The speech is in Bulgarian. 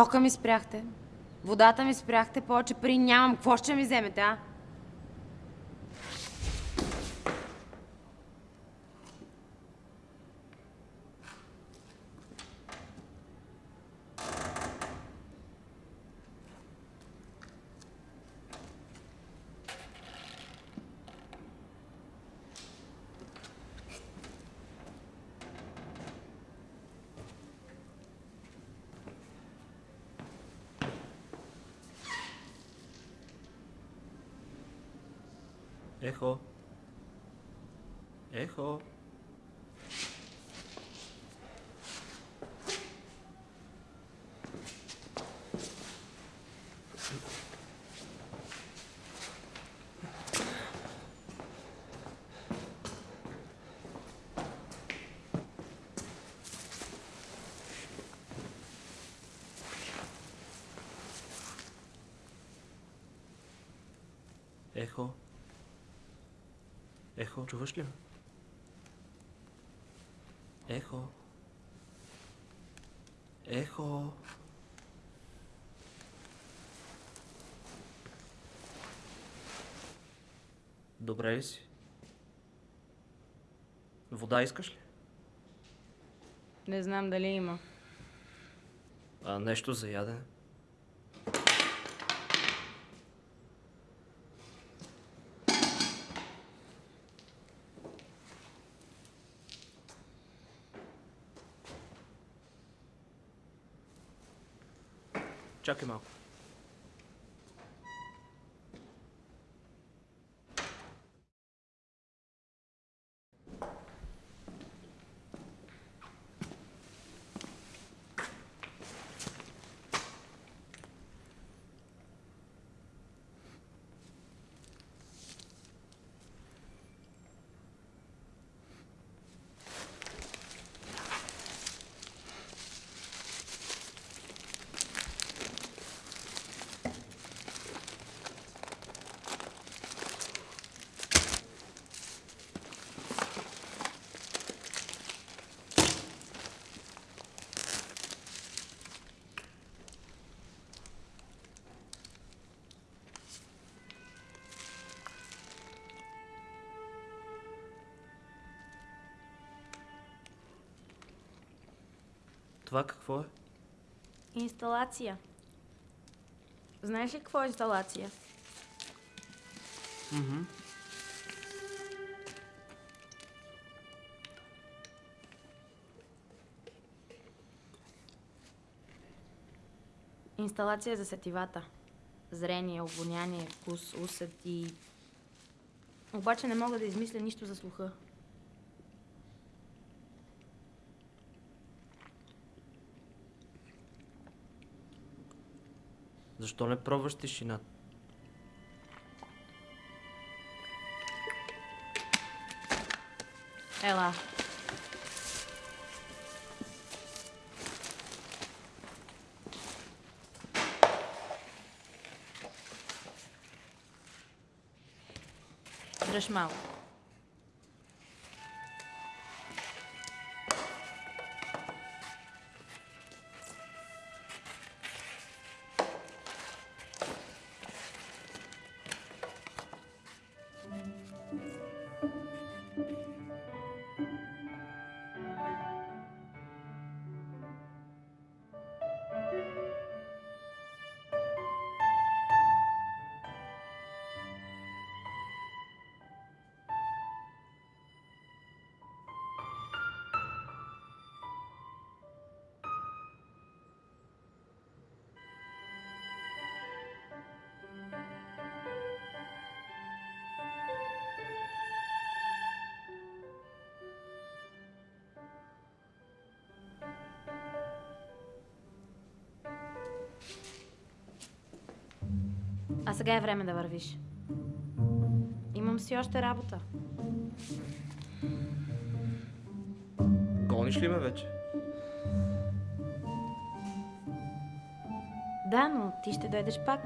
Тока ми спряхте. Водата ми спряхте, повече пари нямам. Какво ще ми вземете, а? Ехо. Ехо. Ехо. Ехо, чуваш ли? Ехо. Ехо. Добре ли си? Вода искаш ли? Не знам дали има. А нещо за ядене? Чакай малко. Това какво е? Инсталация. Знаеш ли какво е инсталация? Мгм. Инсталация за сетивата. Зрение, обоняние, вкус, усет и... Обаче не мога да измисля нищо за слуха. Защо не пробваш тишина? Ела. Дръж малко. А сега е време да вървиш. Имам си още работа. Гониш ли ме вече? Да, но ти ще дойдеш пак.